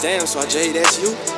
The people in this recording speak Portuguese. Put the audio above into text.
Damn, so I J, that's you?